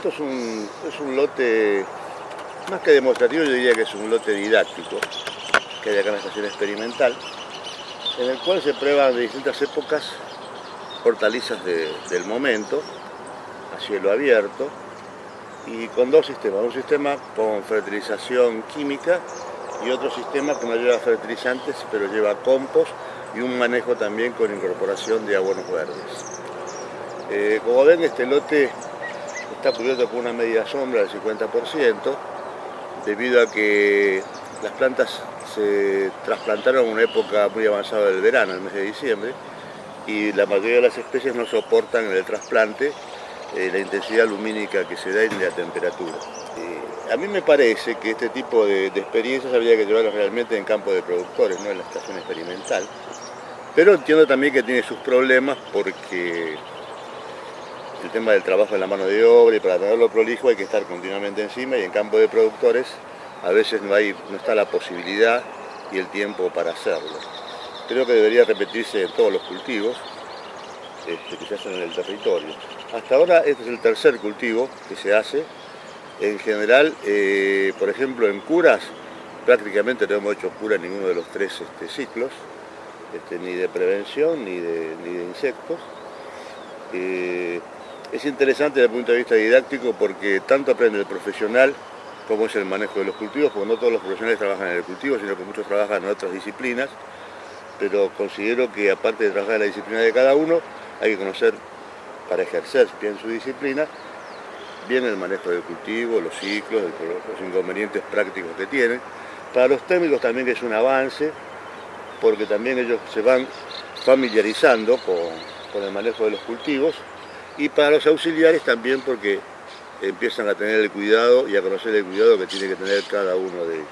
esto es un, es un lote, más que demostrativo, yo diría que es un lote didáctico, que hay acá en la estación experimental, en el cual se prueban de distintas épocas hortalizas del momento, a cielo abierto, y con dos sistemas. Un sistema con fertilización química y otro sistema que no lleva fertilizantes, pero lleva compost y un manejo también con incorporación de abonos verdes. Eh, como ven, este lote está cubierto con una media sombra del 50%, debido a que las plantas se trasplantaron en una época muy avanzada del verano, el mes de diciembre, y la mayoría de las especies no soportan en el trasplante eh, la intensidad lumínica que se da y la temperatura. Eh, a mí me parece que este tipo de, experiencias habría que llevarlas realmente en campo de productores, no en la estación experimental, pero entiendo también que tiene sus problemas porque el tema del trabajo en la mano de obra y para tenerlo prolijo hay que estar continuamente encima y en campo de productores a veces no, hay, no está la posibilidad y el tiempo para hacerlo. Creo que debería repetirse en todos los cultivos este, que se hacen en el territorio. Hasta ahora este es el tercer cultivo que se hace. En general, eh, por ejemplo, en curas, prácticamente no hemos hecho cura en ninguno de los tres este, ciclos, este, ni de prevención ni de, ni de insectos. Eh, es interesante desde el punto de vista didáctico porque tanto aprende el profesional como es el manejo de los cultivos, porque no todos los profesionales trabajan en el cultivo, sino que muchos trabajan en otras disciplinas, pero considero que aparte de trabajar en la disciplina de cada uno, hay que conocer para ejercer bien su disciplina, bien el manejo del cultivo, los ciclos, los inconvenientes prácticos que tienen. Para los técnicos también es un avance, porque también ellos se van familiarizando con el manejo de los cultivos y para los auxiliares también porque empiezan a tener el cuidado y a conocer el cuidado que tiene que tener cada uno de ellos.